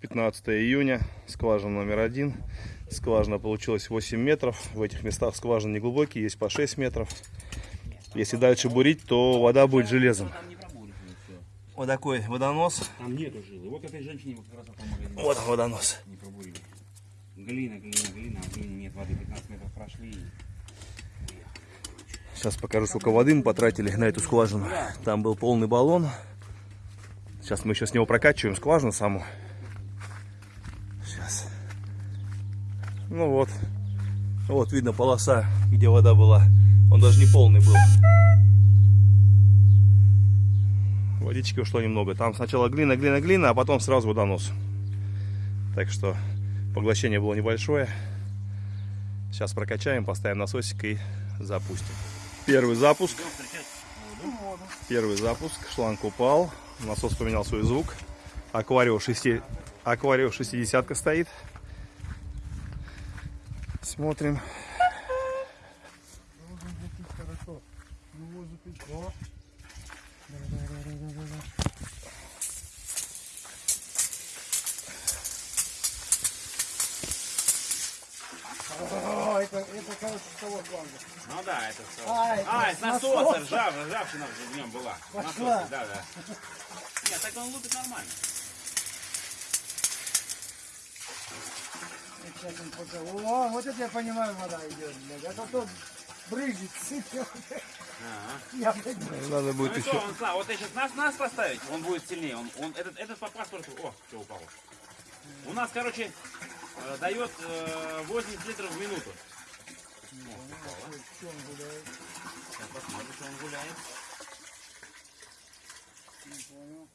15 июня, скважина номер один. Скважина получилась 8 метров. В этих местах скважины не глубокие, есть по 6 метров. Если дальше бурить, то вода будет железом. Вот такой водонос. Там нету жилы. Вот этой женщине как раз магазине Вот он, водонос. не пробурили. Глина, глина, глина, а в глине нет воды. 15 метров прошли. Сейчас покажу, сколько воды мы потратили на эту скважину. Там был полный баллон. Сейчас мы еще с него прокачиваем скважину саму. Ну вот. Вот видно полоса, где вода была. Он даже не полный был. Водички ушло немного. Там сначала глина, глина, глина, а потом сразу водонос. Так что поглощение было небольшое. Сейчас прокачаем, поставим насосик и запустим. Первый запуск. Первый запуск. Шланг упал. Насос поменял свой звук. Акварио 6... Акварио 60 стоит. Смотрим. Хорошо. Ну, быть, о. О, это, это, кажется, того фланга. Ну да, это все. А, это А, это насоса, насоса. ржав, ржавчина в нем была. Пошла. Насосы, да, да. Нет, так он лупит нормально. Сейчас он пока- О, вот это я понимаю, вода идет, блядь. А то тот брызжет, сыпет. Ага. Я, блядь, брызжу. Надо Ну будет и еще... что, он, Слава, вот если нас, нас поставить, он будет сильнее. Он, он, этот, этот по паспорту, о, что упало. У нас, короче, э, дает э, 80 литров в минуту. Что он гуляет? Сейчас посмотрим, что он гуляет. Не понял.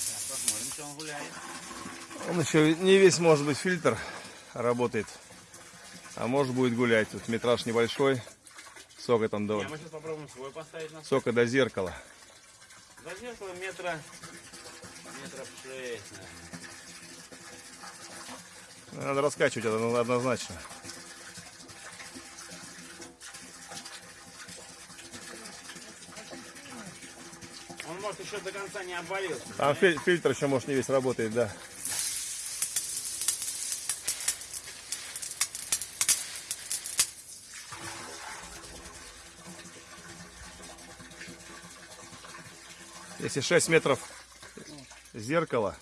Сейчас он гуляет. Он еще не весь, может быть, фильтр работает. А может будет гулять. Тут метраж небольшой. Сока там до, Не, мы сейчас попробуем свой поставить на сока до зеркала. За зеркало метра, метров шесть, наверное. Надо раскачивать это однозначно. Он может еще до конца не обвалился. Там фи- фильтр еще, может, не весь работает, да. Если 6 метров зеркала,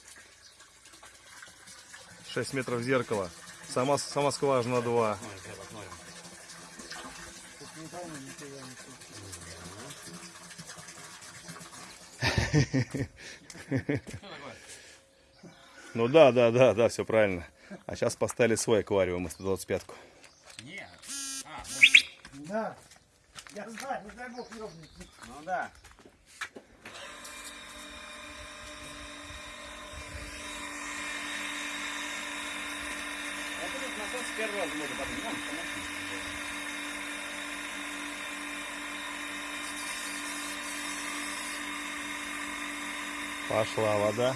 6 метров зеркала, сама, сама скважина 2. Посмотрим, сейчас посмотрим. Тут не пойму, нифига не слышу. Ну да, да, да, да, все правильно. А сейчас поставили свой аквариум 125-ку. Нет. А, Да. Я знаю, не дай бог ёбнет. ну да. Вот этот насос первый раз можно поднять. Пошла вода.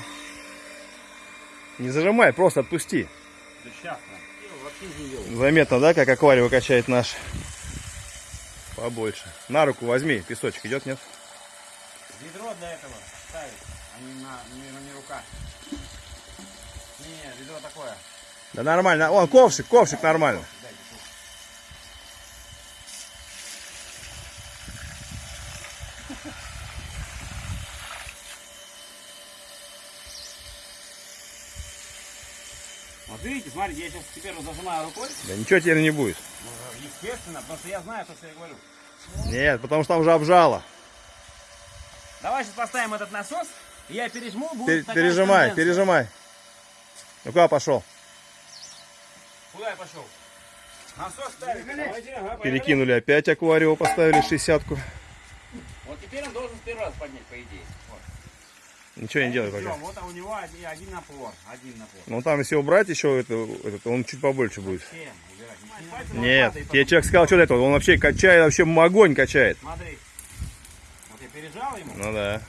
Не зажимай, просто отпусти. Да сейчас ел. Заметно, да, как аквариум качает наш? Побольше. На руку возьми, песочек идет, нет? Ведро для этого ставить, а не на, не, на не рука. Не, ведро такое. Да нормально. Вон, ковшик, ковшик нормально. Дайте Вот видите, смотрите, я сейчас теперь зажимаю рукой. Да ничего теперь не будет. Ну, Естественно, потому что я знаю то, что я говорю. Нет, потому что там уже обжало. Давай сейчас поставим этот насос, и я пережму, будет Пер- пережимай, конденсация. пережимай. Ну куда пошел? Куда я пошел? Насос поехали. Перекинули опять аквариум, поставили 60-ку. Вот теперь он должен с первого раза поднять, по идее. Ничего не делай пока. вот а у него один, один напор. Один напор. Ну там если убрать еще это, этот, он чуть побольше будет. Нет, тебе человек сказал, что это, он вообще качает, вообще огонь качает. Смотри. Вот я пережал ему, Ну да.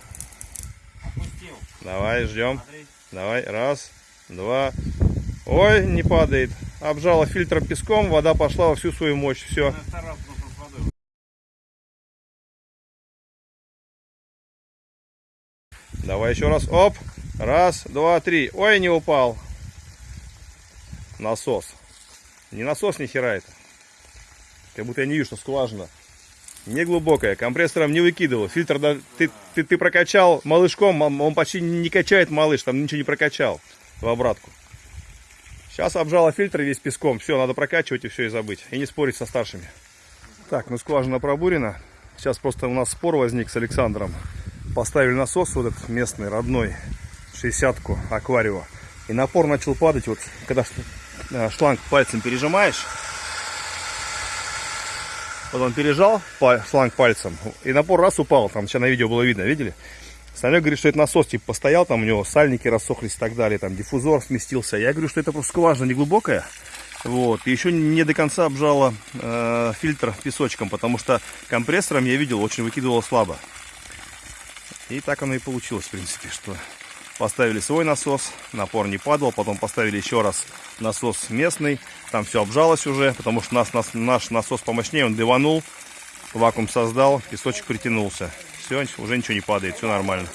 отпустил. Давай, ждем. Смотри. Давай, раз, два. Ой, не падает. Обжала фильтром песком, вода пошла во всю свою мощь. Все. Давай еще раз. Оп. Раз, два, три. Ой, не упал. Насос. Не насос, ни хера это. Как будто я не вижу, что скважина. Не глубокая. Компрессором не выкидывал. Фильтр да, ты, ты, ты прокачал малышком, он почти не качает малыш, там ничего не прокачал в обратку. Сейчас обжала фильтр весь песком. Все, надо прокачивать и все и забыть. И не спорить со старшими. Так, ну скважина пробурена. Сейчас просто у нас спор возник с Александром. Поставили насос вот этот местный, родной, 60-ку аквариума. И напор начал падать, вот когда э, шланг пальцем пережимаешь. Вот он пережал шланг пальцем, и напор раз упал, там сейчас на видео было видно, видели? Санек говорит, что это насос, типа, постоял, там у него сальники рассохлись и так далее, там диффузор сместился. Я говорю, что это просто скважина не глубокая. Вот, и еще не до конца обжала э, фильтр песочком, потому что компрессором я видел, очень выкидывало слабо. И так оно и получилось, в принципе, что поставили свой насос, напор не падал, потом поставили еще раз насос местный, там все обжалось уже, потому что нас, нас, наш насос помощнее, он дыванул, вакуум создал, песочек притянулся. Все, уже ничего не падает, все нормально.